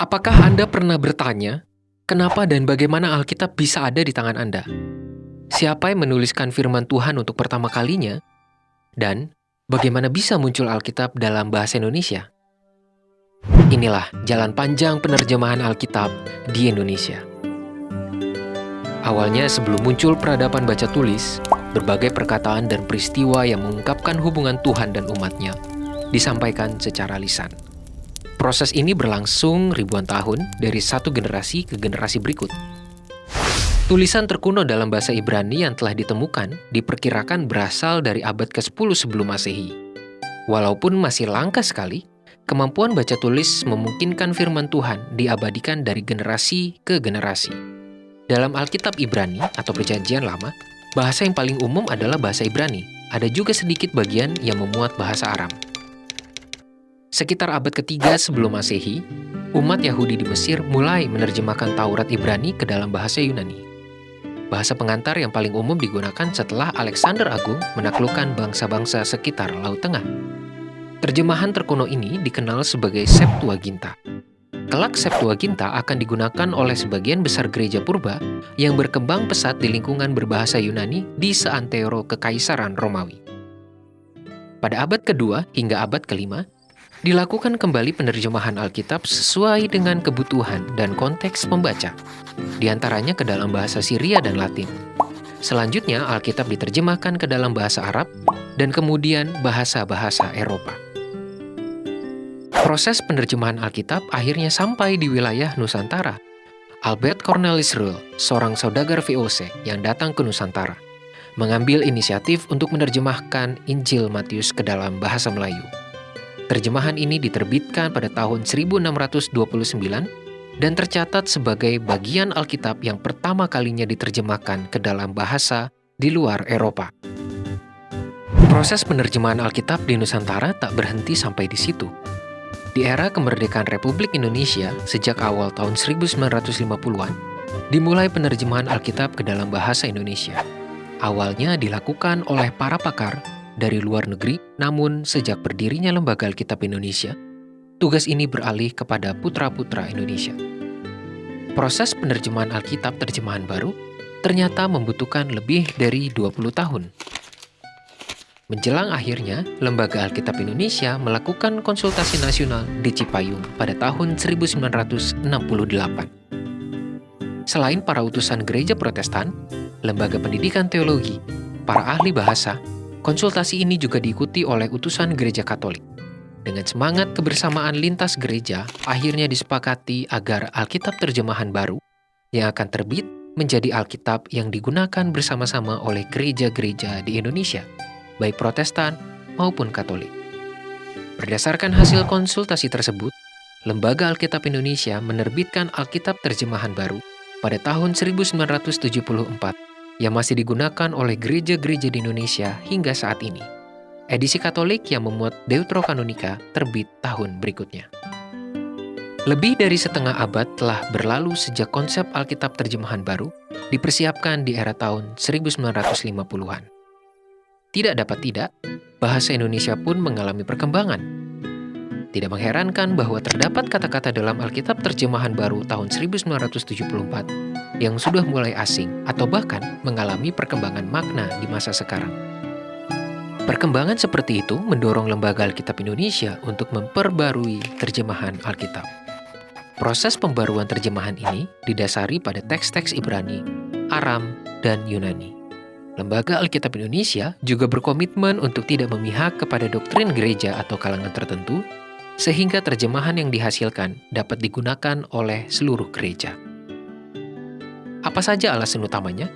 Apakah Anda pernah bertanya, kenapa dan bagaimana Alkitab bisa ada di tangan Anda? Siapa yang menuliskan firman Tuhan untuk pertama kalinya? Dan bagaimana bisa muncul Alkitab dalam bahasa Indonesia? Inilah jalan panjang penerjemahan Alkitab di Indonesia. Awalnya sebelum muncul peradaban baca tulis, berbagai perkataan dan peristiwa yang mengungkapkan hubungan Tuhan dan umatnya disampaikan secara lisan. Proses ini berlangsung ribuan tahun dari satu generasi ke generasi berikut. Tulisan terkuno dalam bahasa Ibrani yang telah ditemukan diperkirakan berasal dari abad ke-10 sebelum Masehi. Walaupun masih langka sekali, kemampuan baca tulis memungkinkan firman Tuhan diabadikan dari generasi ke generasi. Dalam Alkitab Ibrani atau Perjanjian Lama, bahasa yang paling umum adalah bahasa Ibrani. Ada juga sedikit bagian yang memuat bahasa Aram. Sekitar abad ketiga sebelum Masehi, umat Yahudi di Mesir mulai menerjemahkan Taurat Ibrani ke dalam bahasa Yunani. Bahasa pengantar yang paling umum digunakan setelah Alexander Agung menaklukkan bangsa-bangsa sekitar Laut Tengah. Terjemahan terkuno ini dikenal sebagai Septuaginta. Kelak Septuaginta akan digunakan oleh sebagian besar gereja purba yang berkembang pesat di lingkungan berbahasa Yunani di seantero Kekaisaran Romawi. Pada abad kedua hingga abad kelima, dilakukan kembali penerjemahan Alkitab sesuai dengan kebutuhan dan konteks pembaca, di antaranya ke dalam bahasa Syria dan Latin. Selanjutnya, Alkitab diterjemahkan ke dalam bahasa Arab dan kemudian bahasa-bahasa Eropa. Proses penerjemahan Alkitab akhirnya sampai di wilayah Nusantara. Albert Cornelis Ruhl, seorang saudagar VOC yang datang ke Nusantara, mengambil inisiatif untuk menerjemahkan Injil Matius ke dalam bahasa Melayu. Terjemahan ini diterbitkan pada tahun 1629 dan tercatat sebagai bagian Alkitab yang pertama kalinya diterjemahkan ke dalam bahasa di luar Eropa. Proses penerjemahan Alkitab di Nusantara tak berhenti sampai di situ. Di era kemerdekaan Republik Indonesia sejak awal tahun 1950-an, dimulai penerjemahan Alkitab ke dalam bahasa Indonesia. Awalnya dilakukan oleh para pakar dari luar negeri, namun sejak berdirinya Lembaga Alkitab Indonesia, tugas ini beralih kepada putra-putra Indonesia. Proses penerjemahan Alkitab terjemahan baru ternyata membutuhkan lebih dari 20 tahun. Menjelang akhirnya, Lembaga Alkitab Indonesia melakukan konsultasi nasional di Cipayung pada tahun 1968. Selain para utusan gereja protestan, lembaga pendidikan teologi, para ahli bahasa, Konsultasi ini juga diikuti oleh utusan gereja Katolik. Dengan semangat kebersamaan lintas gereja, akhirnya disepakati agar Alkitab terjemahan baru yang akan terbit menjadi Alkitab yang digunakan bersama-sama oleh gereja-gereja di Indonesia, baik Protestan maupun Katolik. Berdasarkan hasil konsultasi tersebut, Lembaga Alkitab Indonesia menerbitkan Alkitab terjemahan baru pada tahun 1974 yang masih digunakan oleh gereja-gereja di Indonesia hingga saat ini. Edisi Katolik yang memuat Deuterokanonika terbit tahun berikutnya. Lebih dari setengah abad telah berlalu sejak konsep Alkitab terjemahan baru dipersiapkan di era tahun 1950-an. Tidak dapat tidak, bahasa Indonesia pun mengalami perkembangan. Tidak mengherankan bahwa terdapat kata-kata dalam Alkitab terjemahan baru tahun 1974 yang sudah mulai asing atau bahkan mengalami perkembangan makna di masa sekarang. Perkembangan seperti itu mendorong Lembaga Alkitab Indonesia untuk memperbarui terjemahan Alkitab. Proses pembaruan terjemahan ini didasari pada teks-teks Ibrani, Aram, dan Yunani. Lembaga Alkitab Indonesia juga berkomitmen untuk tidak memihak kepada doktrin gereja atau kalangan tertentu, sehingga terjemahan yang dihasilkan dapat digunakan oleh seluruh gereja. Apa saja alasan utamanya?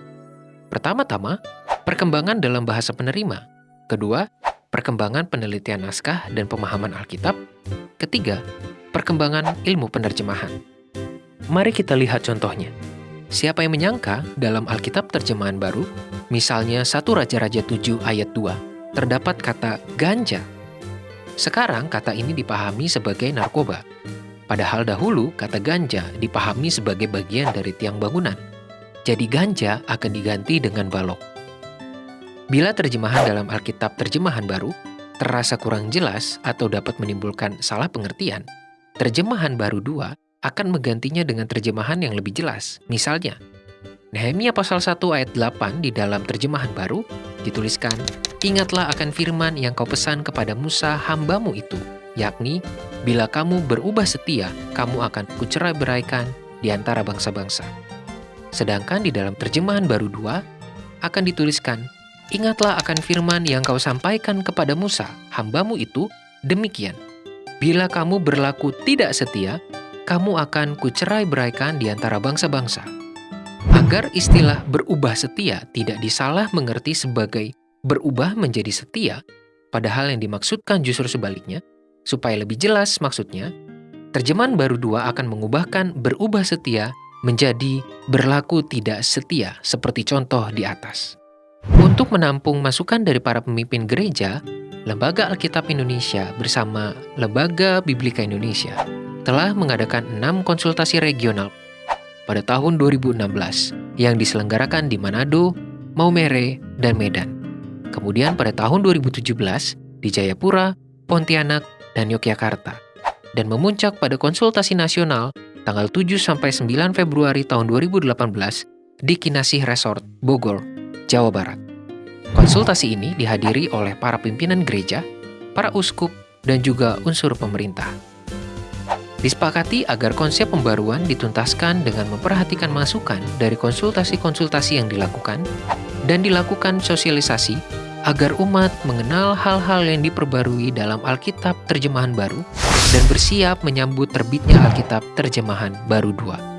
Pertama-tama, perkembangan dalam bahasa penerima. Kedua, perkembangan penelitian naskah dan pemahaman Alkitab. Ketiga, perkembangan ilmu penerjemahan. Mari kita lihat contohnya. Siapa yang menyangka dalam Alkitab terjemahan baru, misalnya 1 Raja-Raja 7 ayat 2, terdapat kata ganja. Sekarang kata ini dipahami sebagai narkoba. Padahal dahulu kata ganja dipahami sebagai bagian dari tiang bangunan jadi ganja akan diganti dengan balok. Bila terjemahan dalam Alkitab terjemahan baru terasa kurang jelas atau dapat menimbulkan salah pengertian, terjemahan baru dua akan menggantinya dengan terjemahan yang lebih jelas. Misalnya, Nehemia pasal 1 ayat 8 di dalam terjemahan baru dituliskan, Ingatlah akan firman yang kau pesan kepada Musa hambamu itu, yakni, bila kamu berubah setia, kamu akan kucerai beraikan di antara bangsa-bangsa. Sedangkan di dalam terjemahan baru 2 akan dituliskan, Ingatlah akan firman yang kau sampaikan kepada Musa, hambamu itu, demikian. Bila kamu berlaku tidak setia, kamu akan kucerai beraikan di antara bangsa-bangsa. Agar istilah berubah setia tidak disalah mengerti sebagai berubah menjadi setia, padahal yang dimaksudkan justru sebaliknya, supaya lebih jelas maksudnya, terjemahan baru dua akan mengubahkan berubah setia menjadi berlaku tidak setia seperti contoh di atas. Untuk menampung masukan dari para pemimpin gereja, Lembaga Alkitab Indonesia bersama Lembaga Biblika Indonesia telah mengadakan enam konsultasi regional pada tahun 2016 yang diselenggarakan di Manado, Maumere, dan Medan. Kemudian pada tahun 2017 di Jayapura, Pontianak, dan Yogyakarta. Dan memuncak pada konsultasi nasional tanggal 7 sampai 9 Februari tahun 2018 di Kinasih Resort, Bogor, Jawa Barat. Konsultasi ini dihadiri oleh para pimpinan gereja, para uskup, dan juga unsur pemerintah. Disepakati agar konsep pembaruan dituntaskan dengan memperhatikan masukan dari konsultasi-konsultasi yang dilakukan dan dilakukan sosialisasi agar umat mengenal hal-hal yang diperbarui dalam Alkitab terjemahan baru dan bersiap menyambut terbitnya Alkitab terjemahan baru 2.